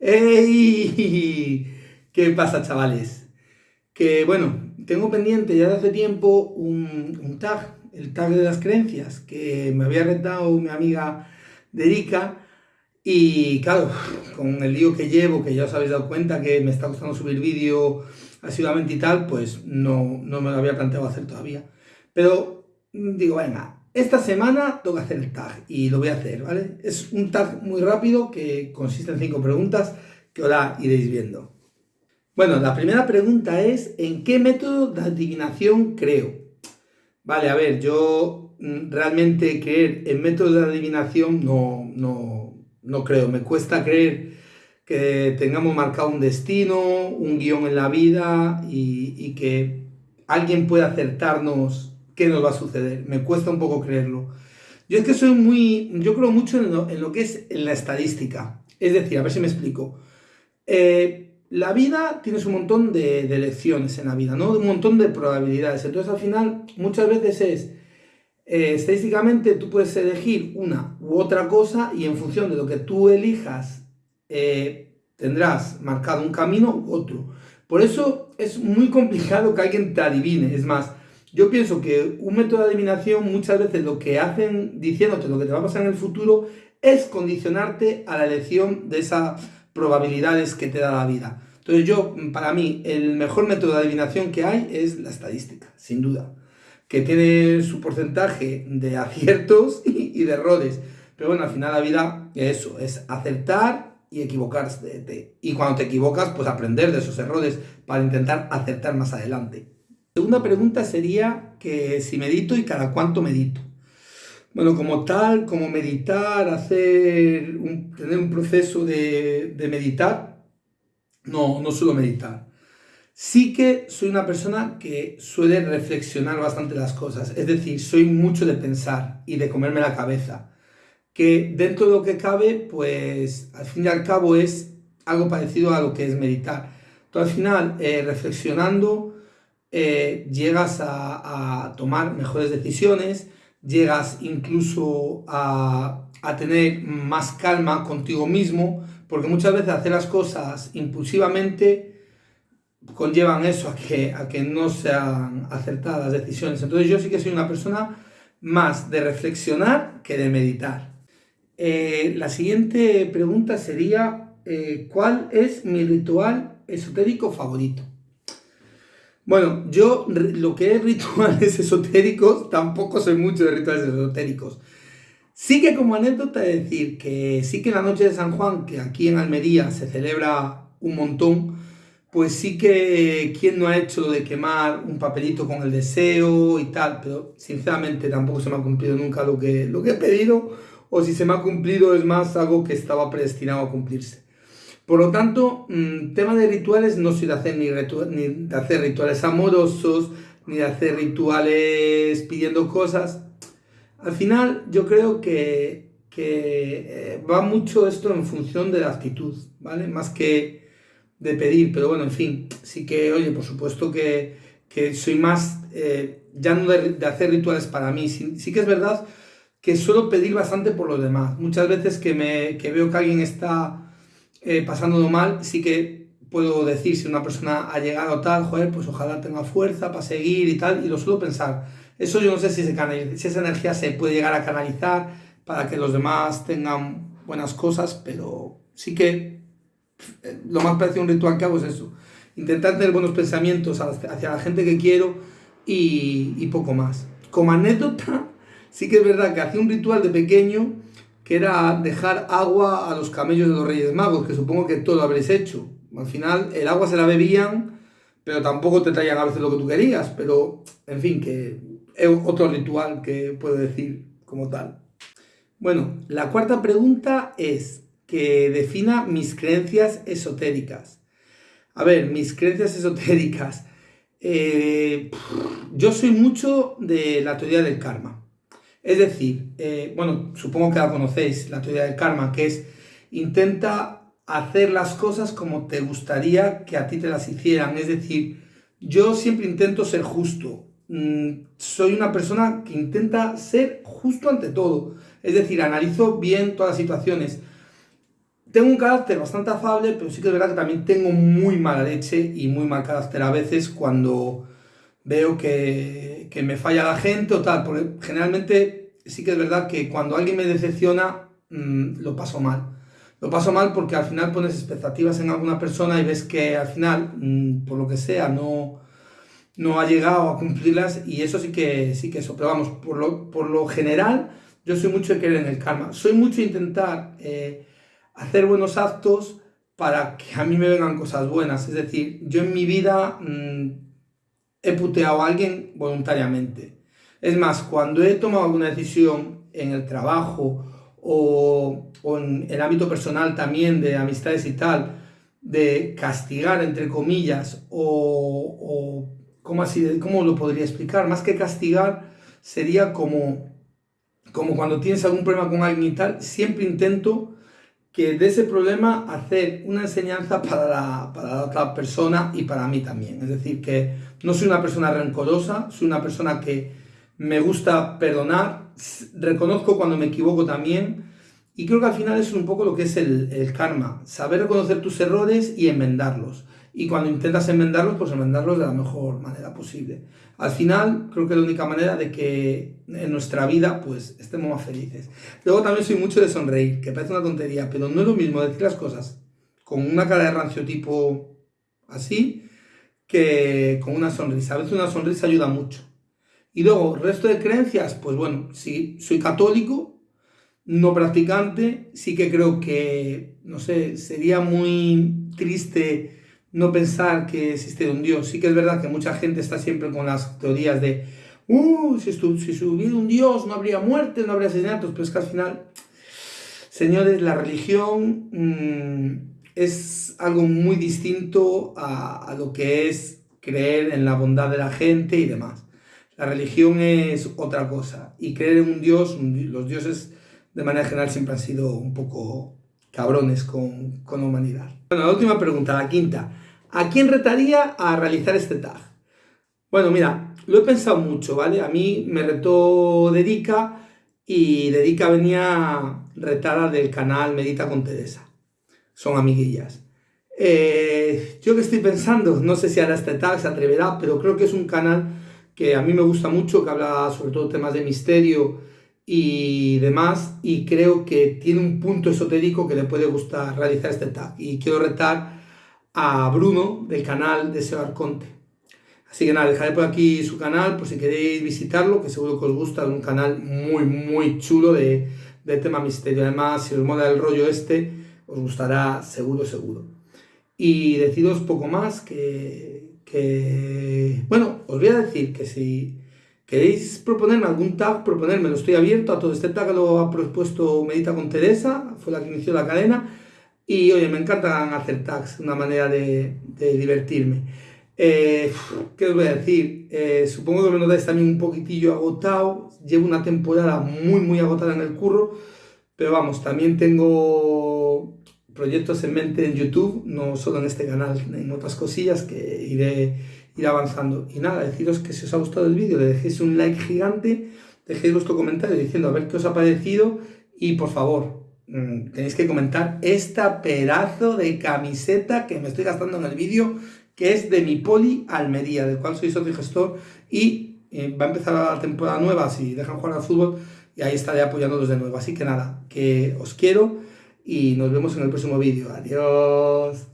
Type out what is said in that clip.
¡Ey! ¿Qué pasa, chavales? Que bueno, tengo pendiente ya de hace tiempo un, tag, el tag de las creencias, que me había retado mi amiga Derica. Y claro, con el lío que llevo, que ya os habéis dado cuenta que me está costando subir vídeo asiduamente y tal, pues no, no me lo había planteado hacer todavía. Pero digo, venga, esta semana toca hacer el tag y lo voy a hacer, ¿vale? Es un tag muy rápido que consiste en cinco preguntas que ahora iréis viendo. Bueno, la primera pregunta es ¿en qué método de adivinación creo? Vale, a ver, yo mm, realmente creer en métodos de adivinación no, no, no creo. Me cuesta creer que tengamos marcado un destino, un guion en la vida y, y que alguien pueda acertarnos qué nos va a suceder. Me cuesta un poco creerlo. Yo es que soy muy, yo creo mucho en lo, que es en la estadística. Es decir, a ver si me explico. Eh, la vida tienes un montón de, de, elecciones en la vida, ¿no? Un montón de probabilidades. Entonces al final muchas veces es, eh, estadísticamente tú puedes elegir una u otra cosa y en función de lo que tú elijas eh, tendrás marcado un camino u otro. Por eso es muy complicado que alguien te adivine. Es más, yo pienso que un método de adivinación muchas veces lo que hacen diciéndote lo que te va a pasar en el futuro es condicionarte a la elección de esas probabilidades que te da la vida. Entonces yo, para mí, el mejor método de adivinación que hay es la estadística, sin duda, que tiene su porcentaje de aciertos y, de errores. Pero bueno, al final la vida es eso, es acertar y equivocarse. Y cuando te equivocas, pues aprender de esos errores para intentar acertar más adelante. Segunda pregunta sería que si medito y cada cuánto medito. Bueno, como tal, como meditar, hacer tener un proceso de, meditar, no, no suelo meditar. Sí que soy una persona que suele reflexionar bastante las cosas, es decir, soy mucho de pensar y de comerme la cabeza, que dentro de lo que cabe, pues al fin y al cabo es algo parecido a lo que es meditar. Entonces al final, eh, reflexionando, eh, llegas a, tomar mejores decisiones, llegas incluso a, tener más calma contigo mismo, porque muchas veces hacer las cosas impulsivamente conllevan eso a que, a que no sean acertadas decisiones. Entonces yo sí que soy una persona más de reflexionar que de meditar. Eh, la siguiente pregunta sería, eh, ¿cuál es mi ritual esotérico favorito? Bueno, yo lo que es rituales esotéricos, tampoco soy mucho de rituales esotéricos. Sí que como anécdota decir que sí que la noche de San Juan, que aquí en Almería se celebra un montón, pues sí que quien no ha hecho de quemar un papelito con el deseo y tal, pero sinceramente tampoco se me ha cumplido nunca lo que, lo que he pedido, o si se me ha cumplido es más algo que estaba predestinado a cumplirse. Por lo tanto, mm, tema de rituales no soy de hacer ni, de hacer rituales amorosos, ni de hacer rituales pidiendo cosas. Al final, yo creo que, eh, va mucho esto en función de la actitud, ¿vale? Más que de pedir, pero bueno, en fin, sí que, oye, por supuesto que, soy más, eh, ya no de, hacer rituales para mí, sí, que es verdad que suelo pedir bastante por los demás. Muchas veces que, me, que veo que alguien está eh, pasándolo mal, sí que puedo decir si una persona ha llegado tal, joder, pues ojalá tenga fuerza para seguir y tal, y lo suelo pensar. Eso yo no sé si, se esa energía se puede llegar a canalizar para que los demás tengan buenas cosas, pero sí que eh, lo más parecido a un ritual que hago es eso. Intentar tener buenos pensamientos hacia la gente que quiero y, y poco más. Como anécdota, sí que es verdad que hacía un ritual de pequeño que era dejar agua a los camellos de los Reyes Magos, que supongo que todo lo habréis hecho. Al final, el agua se la bebían, pero tampoco te traían a veces lo que tú querías, pero, en fin, que es otro ritual que puedo decir como tal. Bueno, la cuarta pregunta es que defina mis creencias esotéricas. A ver, mis creencias esotéricas. Eh, yo soy mucho de la teoría del karma. Es decir, eh, bueno, supongo que la conocéis, la teoría del karma, que es intenta hacer las cosas como te gustaría que a ti te las hicieran. Es decir, yo siempre intento ser justo. Mm, soy una persona que intenta ser justo ante todo. Es decir, analizo bien todas las situaciones. tengo un carácter bastante afable, pero sí que es verdad que también tengo muy mala leche y muy mal carácter a veces cuando veo que, que me falla la gente o tal, porque generalmente sí que es verdad que cuando alguien me decepciona, mmm, lo paso mal. Lo paso mal porque al final pones expectativas en alguna persona y ves que al final, mmm, por lo que sea, no, no ha llegado a cumplirlas y eso sí que sí que eso. Pero vamos, por lo, por lo general, yo soy mucho de creer en el karma. Soy mucho de intentar... Eh, hacer buenos actos para que a mí me vengan cosas buenas. Es decir, yo en mi vida mmm, he puteado a alguien voluntariamente. Es más, cuando he tomado alguna decisión en el trabajo o, en el ámbito personal también de amistades y tal, de castigar, entre comillas, o, o ¿cómo, así, ¿cómo lo podría explicar? Más que castigar, sería como, como cuando tienes algún problema con alguien y tal, siempre intento que de ese problema hacer una enseñanza para la, para la otra persona y para mí también. Es decir, que no soy una persona rencorosa, soy una persona que me gusta perdonar, reconozco cuando me equivoco también y creo que al final es un poco lo que es el, el karma, saber reconocer tus errores y enmendarlos y cuando intentas enmendarlos, pues enmendarlos de la mejor manera posible. Al final, creo que es la única manera de que en nuestra vida, pues, estemos más felices. Luego también soy mucho de sonreír, que parece una tontería, pero no es lo mismo decir las cosas con una cara de rancio tipo así, que con una sonrisa. A veces una sonrisa ayuda mucho. Y luego, resto de creencias, pues bueno, si soy católico, no practicante, sí que creo que, no sé, sería muy triste no pensar que existe un Dios. Sí que es verdad que mucha gente está siempre con las teorías de, uh, si, si hubiera un Dios no habría muerte, no habría asesinatos, pero es que al final, señores, la religión mmm, es algo muy distinto a, a lo que es creer en la bondad de la gente y demás. La religión es otra cosa. Y creer en un Dios, los dioses de manera general siempre han sido un poco cabrones con, con humanidad. Bueno, la última pregunta, la quinta. ¿A quién retaría a realizar este tag? Bueno, mira, lo he pensado mucho, ¿vale? A mí me retó Dedica y Dedica venía retada del canal Medita con Teresa. Son amiguillas. Eh, yo que estoy pensando, no sé si hará este tag, se atreverá, pero creo que es un canal que a mí me gusta mucho, que habla sobre todo temas de misterio y demás, y creo que tiene un punto esotérico que le puede gustar realizar este tag. Y quiero retar a Bruno del canal de Seo Arconte. Así que nada, dejaré por aquí su canal por si queréis visitarlo, que seguro que os gusta, es un canal muy, muy chulo de, de tema misterio. Además, si os mola el rollo este, os gustará seguro, seguro. Y deciros poco más que, que... Bueno, os voy a decir que si queréis proponerme algún tag, proponérmelo. Estoy abierto a todo este tag, lo ha propuesto Medita con Teresa, fue la que inició la cadena. Y oye, me encantan hacer tags, una manera de, divertirme. Eh, ¿Qué os voy a decir? Eh, supongo que me notáis también un poquitillo agotado. Llevo una temporada muy, muy agotada en el curro. Pero vamos, también tengo proyectos en mente en YouTube, no solo en este canal, en otras cosillas que iré ir avanzando. Y nada, deciros que si os ha gustado el vídeo, le dejéis un like gigante, dejéis vuestro comentario diciendo a ver qué os ha parecido y por favor, Mm, tenéis que comentar esta pedazo de camiseta que me estoy gastando en el vídeo, que es de mi Poli Almería, del cual soy socio gestor y eh, va a empezar la temporada nueva si dejan jugar al fútbol y ahí estaré apoyándolos de nuevo. Así que nada, que os quiero y nos vemos en el próximo vídeo. Adiós.